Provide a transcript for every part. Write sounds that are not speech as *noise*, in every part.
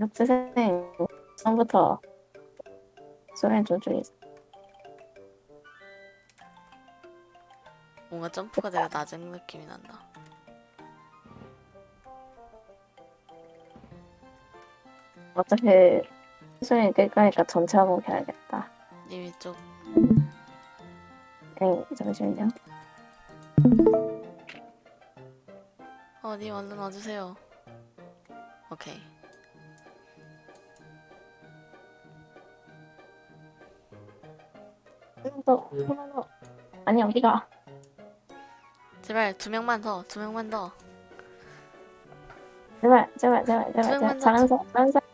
학생 처음부터 좀 줄이자. 뭔가 점프가 되게 낮은 느낌이 난다. 어차피 소리 끌 거니까 전체 한번 켜야겠다. 님이 좀 에이, 잠시만요. 어, 님 얼른 와주세요. 오케이. 더, 조금만 더. 아니, 어디가? 제발 두 명만 더, 두 명만 더, 제발, 제발, 제발, 제발, 제발. 더, 잘하는 사람, 잘하는 사람,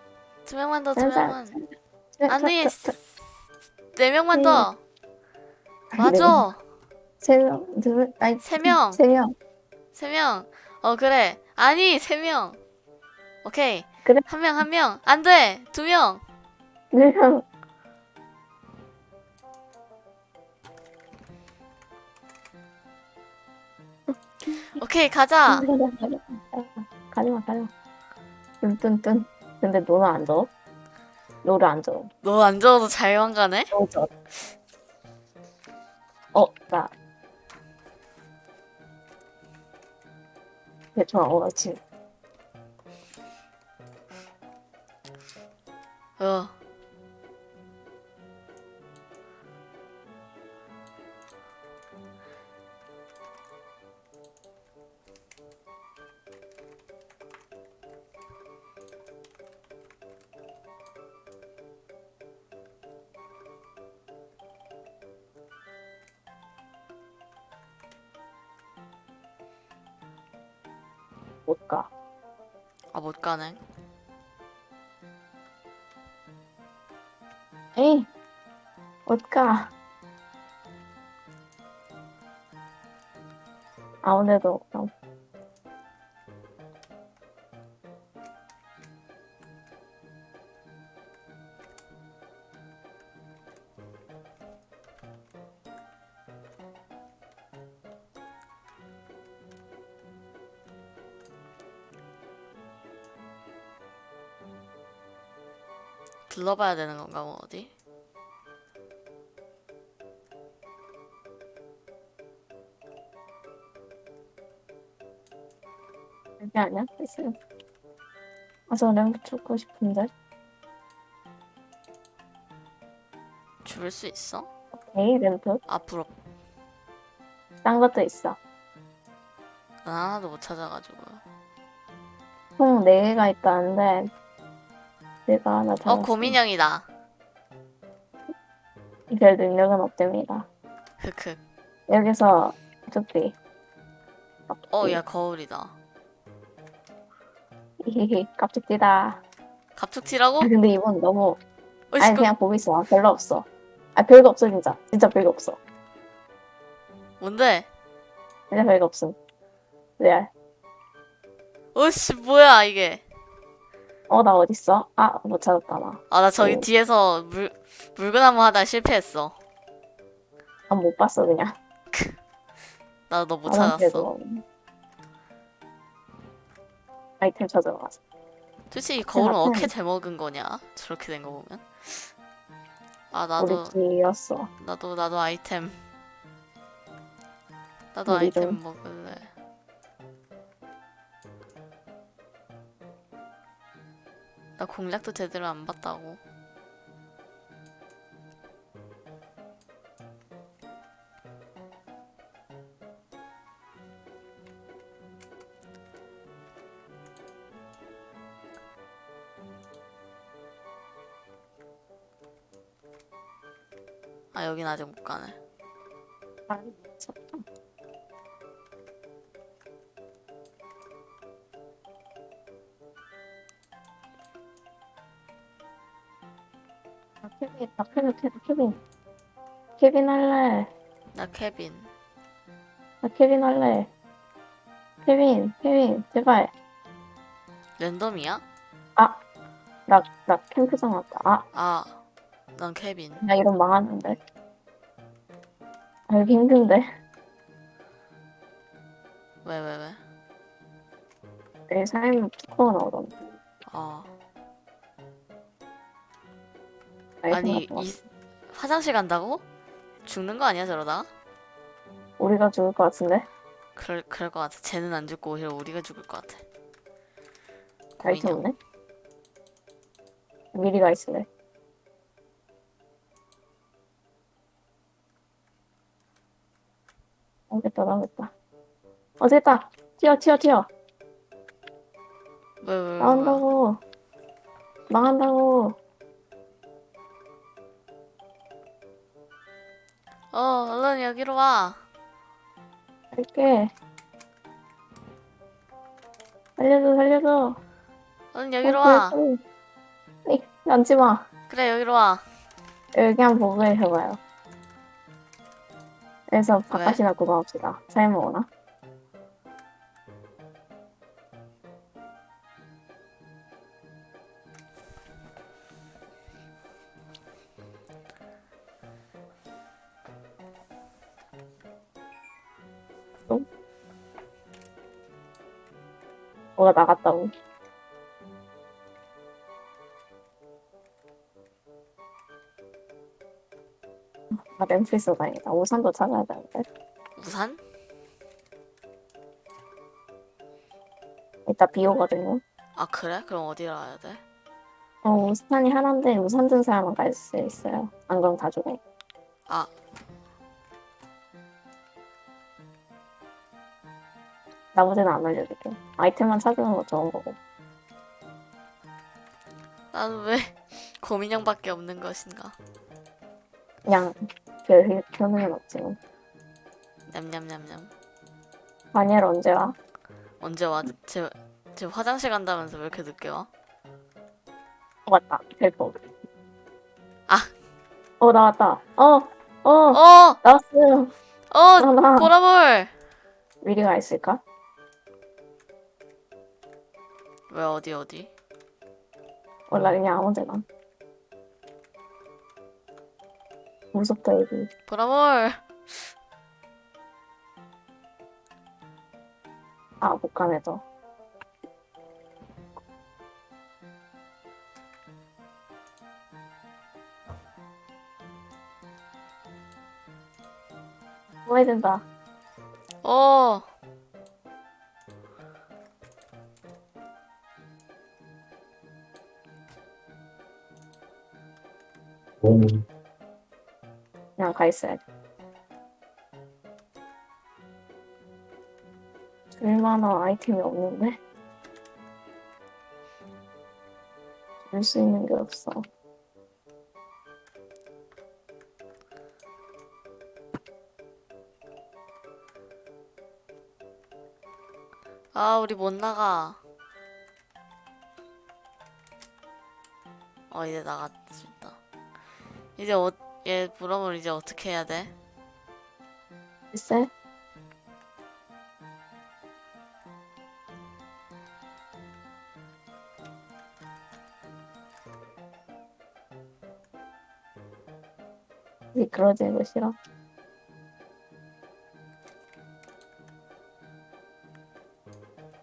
두 명만 더, 두 명만. 아니, 네 명만 더. 네. 맞아. 세 명, 두 명, 아니, 세 명. 세 명. 세 명. 어 그래. 아니 세 명. 오케이. 그래. 한 명 한 명. 안 돼. 두 명. 네 명. 오케이 가자. *laughs* 가지마, 가지마. 뚠뚠뚠. 근데 너는 안 줘? 너를 안 줘. 너안 적어도 잘만 가네. 너 줘. 어, 나. 대충 어, 그렇지. 어. 못 가. 아 못 가네. 에이, 못 가. 아, 오늘도 그럼 들러봐야 되는 건가 뭐 어디? 여기 아니야? 있어요. 아, 저 램프 죽고 싶은데. 줄일 수 있어? 오케이, 램프. 앞으로. 딴 것도 있어. 난 하나도 못 찾아가지고. 총 4개가 있다는데, 내가 하나 어 잡았어. 고민형이다. 별 능력은 없답니다. 흑흑. 여기서 쭈삐. 어야 거울이다. 히히히, 깝죽지다. 갑툭튀라고? 아, 근데 이번 너무, 아니, 그 그냥 보고 있어. 별로 없어. 아, 별거 없어, 진짜. 진짜 별거 없어. 뭔데? 진짜 별거 없음. 레알. 어씨 뭐야 이게? 어, 나 어딨어? 아, 못 찾았다, 나. 아 나 저기 오. 뒤에서 물 물건나무 하다 실패했어. 아, 못 봤어, 그냥. *laughs* 나 너못 아, 난 찾았어. 아이템 가자. 솔직히 거울은 앞에- 어떻게 대먹은 거냐? 저렇게 된 거 보면. 아 우리 나도 길이었어. 나도 나도 아이템. 나도 아이템 좀. 먹을래. 나 공략도 제대로 안 봤다고. 아 여긴 아직 못 가네. 아, 미쳤다. 케빈, 나 케빈, 케빈, 케빈. 케빈 할래. 나 케빈. 나 케빈 할래. 케빈, 케빈, 제발. 랜덤이야? 나, 나 캠프장 왔다. 아, 아, 난 케빈. 나 이런 망하는데. 알기 힘든데. 왜, 왜, 왜? 내 삶은 투코가 나오던데. 아, 아니. 이 화장실 간다고? 죽는 거 아니야 저러다? 우리가 죽을 것 같은데? 그럴 그럴 것 같아. 쟤는 안 죽고 오히려 우리가 죽을 것 같아. 고민형. 없네? 미리가 있을래. 나오겠다, 나오겠다. 어, 됐다! 튀어, 튀어, 튀어! 왜, 왜, 왜, 왜? 나온다고! 망한다고! 어, 얼른 여기로 와. 갈게. 살려줘, 살려줘! 얼른 여기로 어, 와. 그래. 에이, 앉지 마. 그래, 여기로 와. 여기 한번 보고 계셔봐요. 그래서 바깥이나 구경합시다. 삶을 오나? 뭐가 나갔다고? 아, memphis 다행이다. 우산도 찾아야 되는데. 우산? 이따 비 오거든요. 아, 그래? 그럼 어디로 가야 돼? 어, 우산이 하나인데 우산 든 사람은 갈 수 있어요. 안 그럼 다 죽어. 아, 나머지는 안 알려줄게. 아이템만 찾으는 거 좋은 거고. 나는 왜 *laughs* 고민형밖에 없는 것인가? 그냥 별 효능은 없지만. 냠냠냠냠. 다니엘 언제 와? 언제 와? 쟤, 쟤 화장실 간다면서 왜 이렇게 늦게 와? 어, 맞다. 벨포. 아. 어, 나왔다. 어, 어, 어! 나왔어요. 어! 보라볼! 미리가 있을까? 왜 어디 어디? 몰라, 그냥 아무 데나. 무섭다, 여기. 보라볼! 아, 못 가네, 저. 뭐 해야 된다. 어! 그냥 가 있어야 돼. 줄만한 아이템이 없는데? 줄 수 있는 게 없어. 아, 우리 못 나가. 어, 이제 있다. 이제 어, 얘 보라볼 이제 어떻게 해야 돼? 글쎄? 미끄러지는 거 싫어?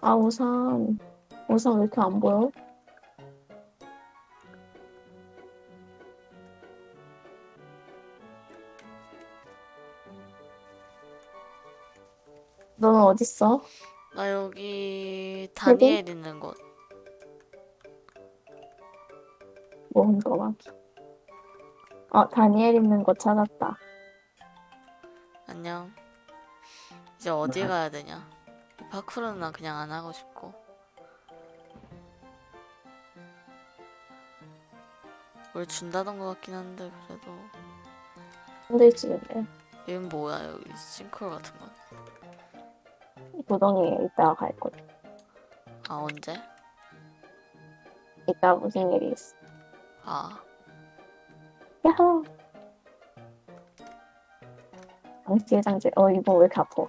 아, 우산. 우산 왜 이렇게 안 보여? 어딨어? 나 여기 다니엘 있는 곳. 모은 거만. 어, 다니엘 있는 곳 찾았다. 안녕. 이제 어디 가야 되냐? 이 파쿠르는 난 그냥 안 하고 싶고. 뭘 준다던 것 같긴 한데 그래도 힘들지. 얘는 뭐야 여기 싱크홀 같은 건? 구덩이에 이따가 갈 거야. 아 언제? 이따 무슨 일이 있어. 아 야호! 장치, 장치. 어, 이거 왜 이렇게 아파?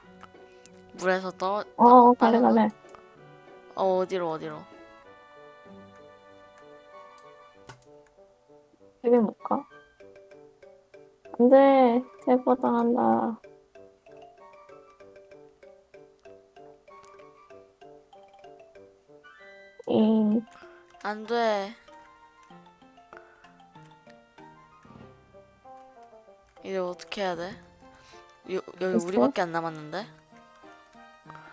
물에서 떨어 어, 갈래, 갈래. 어 어디로 어디로? 집에 못 가? 안 돼. 체포당한다. 안 돼. 이제 어떻게 해야 돼? 요, 여기 됐어? 우리밖에 안 남았는데?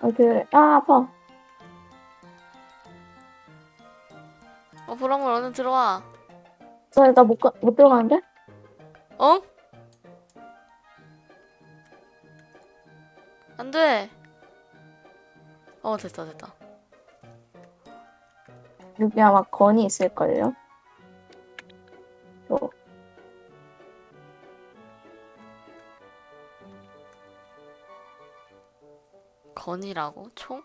어, 그래. 아, 아파. 어 보라물 얼른 들어와. 저, 나못 가, 못 들어가는데? 어? 안 돼. 어 됐다 됐다. 여기 아마 건이 있을걸요? 또, 건이라고? 총?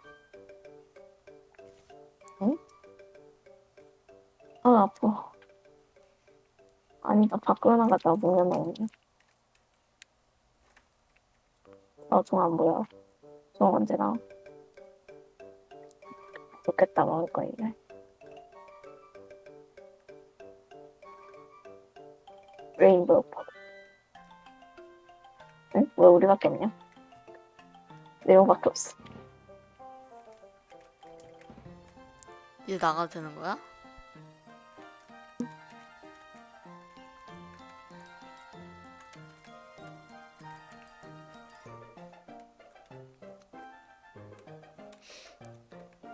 아, 아파. 아니다, 밖으로 나갔다 문에 넣네. 아, 종안 보여. 종 언제 나와? 좋겠다, 먹을 거, 이제. 레인보우 팝. 응? 왜 우리밖에 없냐? 네오밖에 없어. 이제 나가도 되는 거야?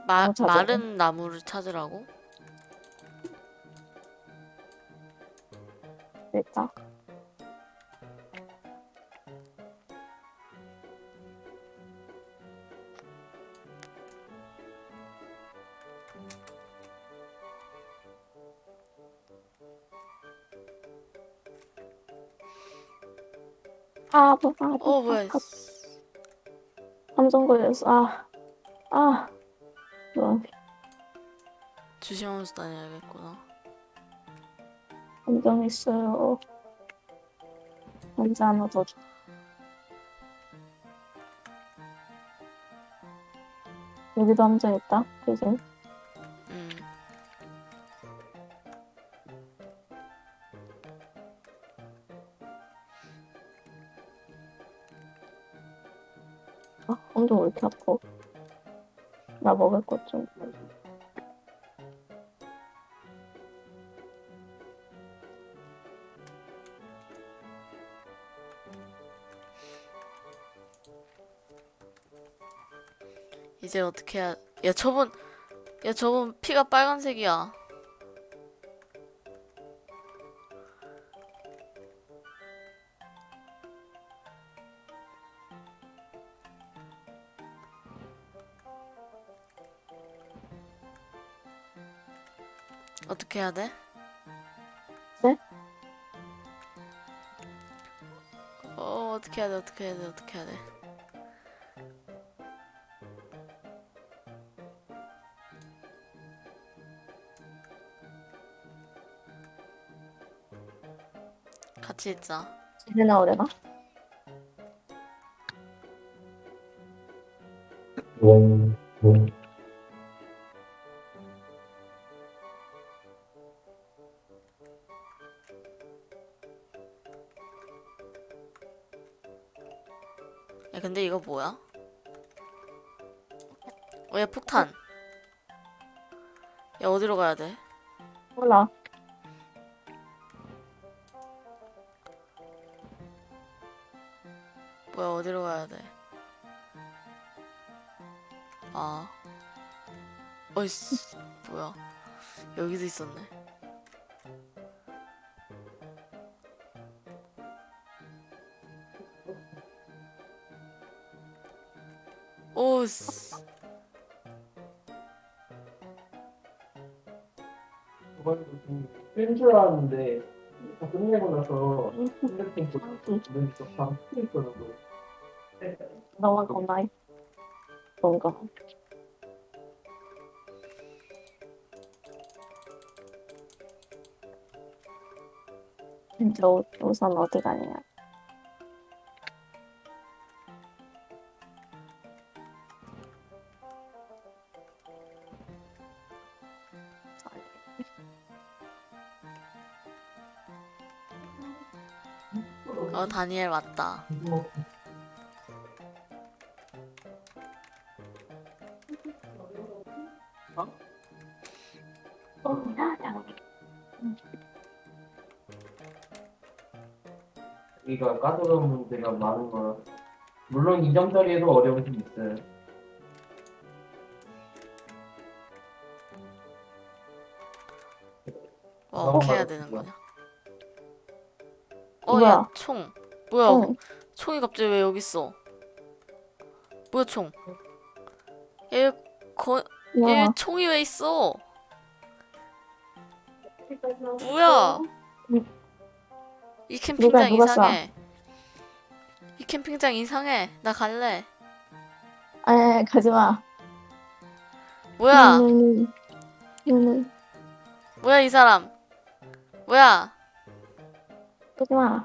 마, 어. 마른 나무를 찾으라고? 됐다. 아, 아파, 아, 아파. 어 뭐야 아, 감정 걸렸어. 아, 아. 너무 조심하면서 다녀야겠구나 감정 있어요. 혼자 하나 더 줘. 여기도 함정 있다. 조심. 음. 아, 엄청 왜 이렇게 아파? 나 먹을 것 좀. 이제 어떻게 해야 야 저분 야 저분 피가 빨간색이야 어떻게 해야 돼? 네? 어 어떻게 해야 돼 어떻게 해야 돼 어떻게 해야 돼 있자 집에 나오려나? 야 근데 이거 뭐야? 어, 야 폭탄. 야 어디로 가야 돼? 몰라. 어이씨 뭐야? 여기도 있었네. 오씨. 뺀줄 알았는데 다 끝내고 나서 음, 핸드폰 보고 눈이 방 트있더라고 너만 건나이. 뭔가. 우, 우선 어디 가냐? 어 다니엘 맞다. 야, 야. 여기가 까다로운 문제가 많은 거라. 물론 이점 처리에도 어려움이 좀 있어요. 와 어, 어떻게 해야. 되는 거냐? 뭐야? 어야 총. 뭐야? 어. 총이 갑자기 왜 여기 있어? 뭐야 총? 얘 거, 얘 와. 총이 왜 있어? 뭐야? 이 캠핑장 누가 이상해. 이 캠핑장 이상해. 나 갈래. 에 가지 마. 뭐야? 음, 음, 뭐야 이 사람? 뭐야? 가지 마.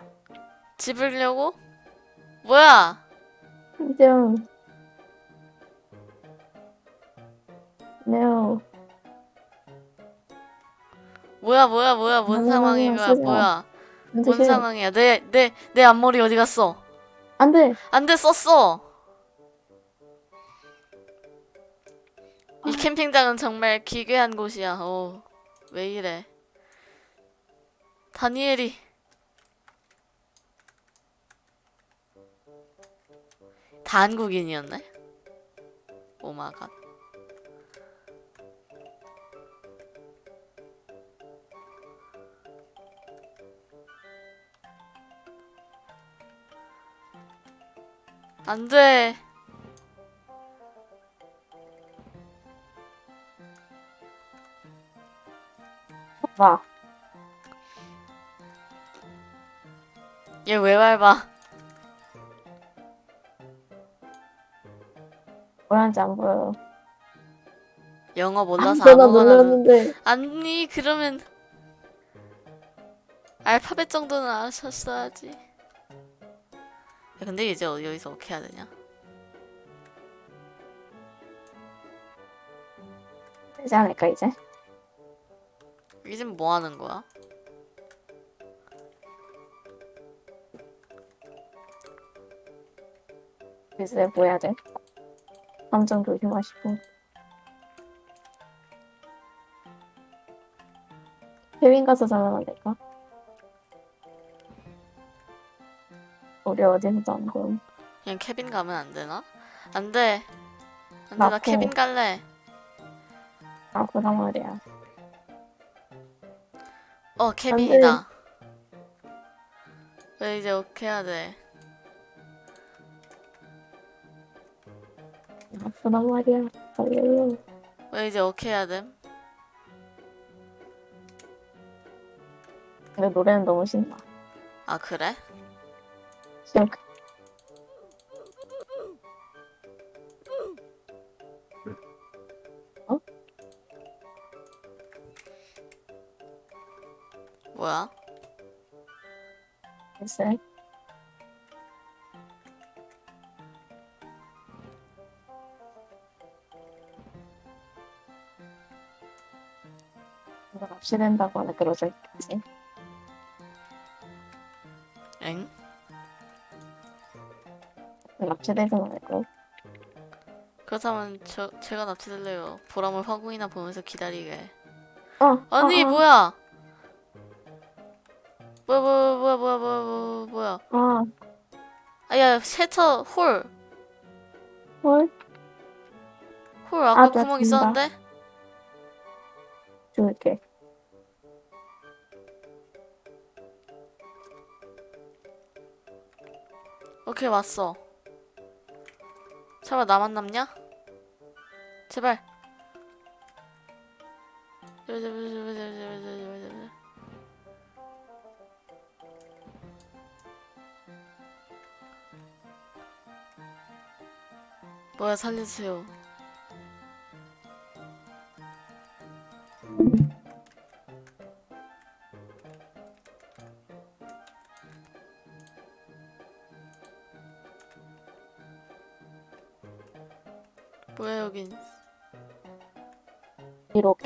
집을려고? 뭐야? 좀. No. 뭐야 뭐야 뭐야 뭔 상황인 거야. 뭐야 안 뭔 돼. 상황이야? 내 내 내 앞머리 어디 갔어? 안 돼. 안 돼 썼어. 아. 이 캠핑장은 정말 기괴한 곳이야. 어 왜 이래? 다니엘이. 다 한국인이었네? 오마갓 안 돼 봐. 얘왜 밟아 뭐라는지 안 보여. 영어 안 몰라서 아무거나. 아니 그러면 알파벳 정도는 아셨어야지 야, 근데 이제 어- 여기서 어떻게 해야 되냐 되지 않을까 이제? 이젠 뭐 하는 거야 글쎄 뭐 해야 돼? 감정 조심하시고. 해외인 가서 잘라면 될까? 우리 어디서 안 보임? 그냥 캐빈 가면 안 되나 안 돼 안 돼 나 나도. 캐빈 갈래 아 그런 말이야. 어 캐빈이다 왜 이제 어떻게 해야 돼아 그런 말이야. 빨리. 왜 이제 어떻게 해야 돼 근데 노래는 너무 신나. 아 그래 있으니까. 어? 뭐야? 글쎄. 납치된다거나 그러자 있겠지. 엥? 납치되지 말고. 그렇다면 저 제가 납치될래요. 보람을 화공이나 보면서 기다리게. 어, 아니 어, 어. 뭐야? 뭐야 뭐야 뭐야 뭐야 뭐야 뭐야 아, 아야 셔터 홀. 뭘홀 아까 아, 나 구멍 준다. 있었는데? 줄게. 오케이 왔어 설마 나만 남냐? 제발. 뭐야 살려주세요.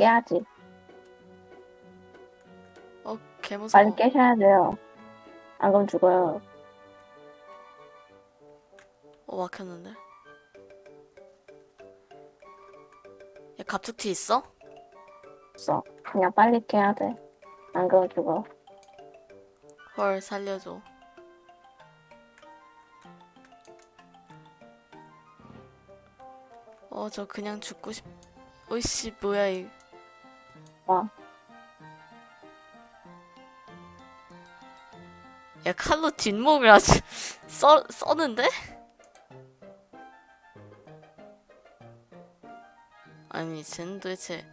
깨야지. 어, 개무서워. 빨리 깨셔야 돼요. 안 그러면 죽어요. 어, 막혔는데. 야, 갑툭튀 있어? 없어. 그냥 빨리 깨야 돼. 안 그러면 죽어. 헐, 살려줘. 어, 저 그냥 죽고 싶... 어이씨, 뭐야, 이... 와. 야 칼로 아주 *laughs* 써 써는데? 아니 쟤는 도대체